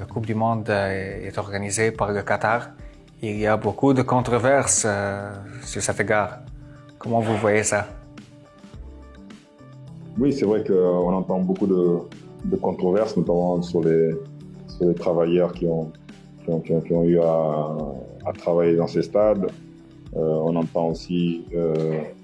La Coupe du Monde euh, est organisée par le Qatar. Il y a beaucoup de controverses euh, sur cet égard. Comment vous voyez ça? Oui, c'est vrai qu'on entend beaucoup de, controverses, notamment sur les, travailleurs qui ont, eu à, travailler dans ces stades. Euh, on entend aussi les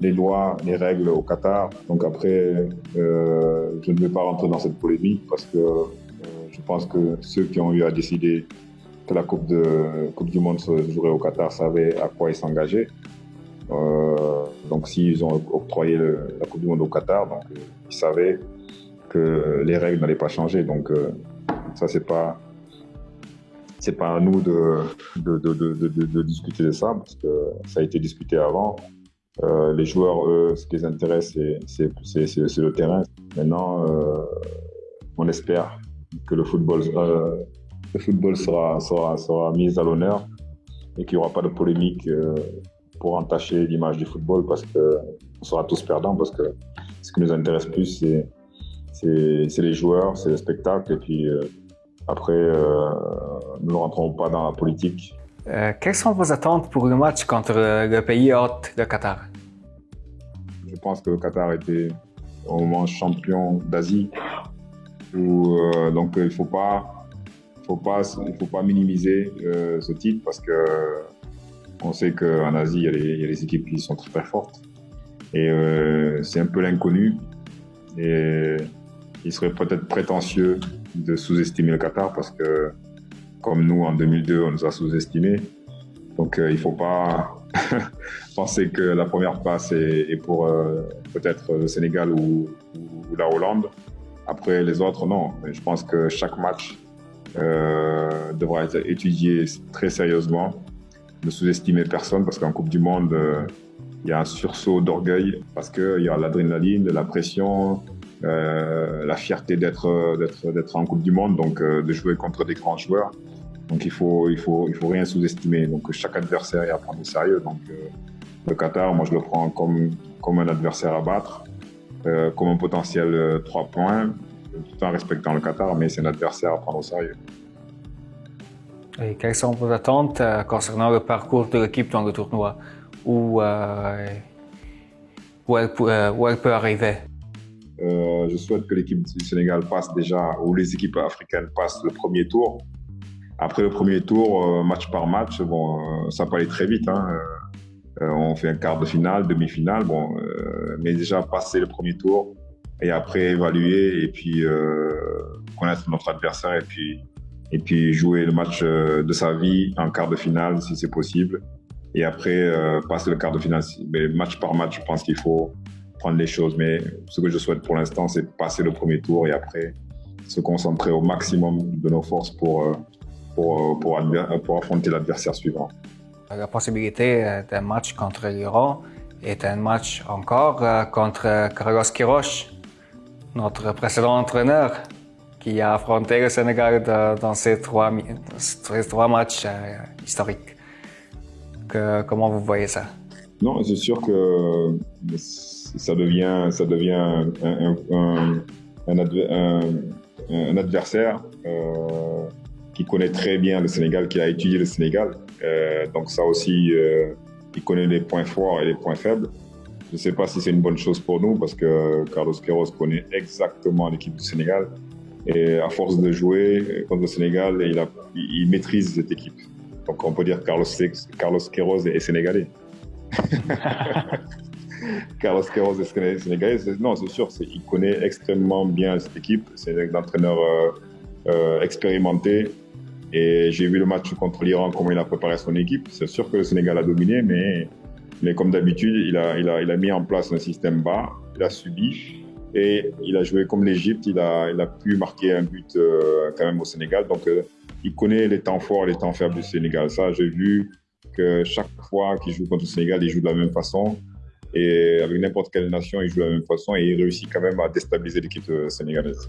lois, les règles au Qatar. Donc après, euh, je ne vais pas rentrer dans cette polémique parce que euh, je pense que ceux qui ont eu à décider que la Coupe, du Monde se jouerait au Qatar savaient à quoi ils s'engageaient. Euh, donc s'ils ont octroyé la Coupe du Monde au Qatar, ils savaient que les règles n'allaient pas changer. Donc ça c'est pas c'est pas à nous de, discuter de ça parce que ça a été discuté avant. Euh, les joueurs, eux, ce qui les intéresse, c'est le terrain. Maintenant, euh, on espère que le football, euh, le sera, sera, sera mis à l'honneur et qu'il n'y aura pas de polémique pour entacher l'image du football parce qu'on sera tous perdants parce que ce qui nous intéresse plus, c'est les joueurs, c'est le spectacle et puis après, nous ne rentrons pas dans la politique. Quelles sont vos attentes pour le match contre le pays hôte, le Qatar? Je pense que le Qatar était au moment champion d'Asie. Euh, donc il ne faut pas, faut pas, faut pas minimiser euh, ce titre parce que on sait qu'en Asie, il y, a les, équipes qui sont très très fortes. Et euh, c'est un peu l'inconnu. Et il serait peut-être prétentieux de sous-estimer le Qatar parce que, comme nous en 2002, on nous a sous-estimés. Donc il ne faut pas penser que la première passe est, pour euh, peut-être le Sénégal ou, la Hollande. Après, les autres, non. Je pense que chaque match euh, devra être étudié très sérieusement. Ne sous-estimer personne parce qu'en Coupe du Monde, euh, il y a un sursaut d'orgueil parce qu'il y a l'adrénaline, la pression, la fierté d'être en Coupe du Monde, donc de jouer contre des grands joueurs. Donc il faut, il faut, il faut rien sous-estimer. Donc chaque adversaire est à prendre au sérieux. Donc euh, le Qatar, moi je le prends comme, comme un adversaire à battre, euh, comme un potentiel 3 euh, points, tout en respectant le Qatar, mais c'est un adversaire à prendre au sérieux. Et quelles sont vos attentes concernant le parcours de l'équipe dans le tournoi? Où, où, elle, où elle peut arriver? Je souhaite que l'équipe du Sénégal passe déjà, ou les équipes africaines passent le premier tour après le premier tour, euh, match par match, bon, euh, ça peut aller très vite. Hein. Euh, on fait un quart de finale, demi-finale, bon, mais déjà passer le premier tour et après évaluer et puis connaître notre adversaire et puis et puis jouer le match de sa vie en quart de finale si c'est possible. Et après passer le quart de finale. Mais match par match, je pense qu'il faut prendre les choses. Mais ce que je souhaite pour l'instant, c'est passer le premier tour et après se concentrer au maximum de nos forces pour pour, pour, pour affronter l'adversaire suivant. La possibilité euh, d'un match contre l'Iran est un match encore euh, contre Carlos Quiroz, notre précédent entraîneur, qui a affronté le Sénégal dans ces trois, ces trois matchs euh, historiques. Que, comment vous voyez ça? Non, c'est sûr que ça devient, ça devient un, un, un, adversaire qui connaît très bien le Sénégal, qui a étudié le Sénégal. Euh, donc ça aussi, euh, il connaît les points forts et les points faibles. Je ne sais pas si c'est une bonne chose pour nous parce que Carlos Queiroz connaît exactement l'équipe du Sénégal. Et à force de jouer contre le Sénégal, il, a, il maîtrise cette équipe. Donc on peut dire que Carlos, Carlos Queiroz est sénégalais. Carlos Queiroz est sénégalais. Non, c'est sûr, il connaît extrêmement bien cette équipe. C'est un entraîneur euh, expérimenté et j'ai vu le match contre l'Iran, comment il a préparé son équipe. C'est sûr que le Sénégal a dominé, mais, mais comme d'habitude, il a, il, a, il a mis en place un système bas, il a subi et il a joué comme l'Égypte. Il a, il a pu marquer un but euh, quand même au Sénégal. Donc, euh, il connaît les temps forts et les temps faibles du Sénégal. Ça, j'ai vu que chaque fois qu'il joue contre le Sénégal, il joue de la même façon. Et avec n'importe quelle nation, il joue de la même façon et il réussit quand même à déstabiliser l'équipe euh, sénégalaise.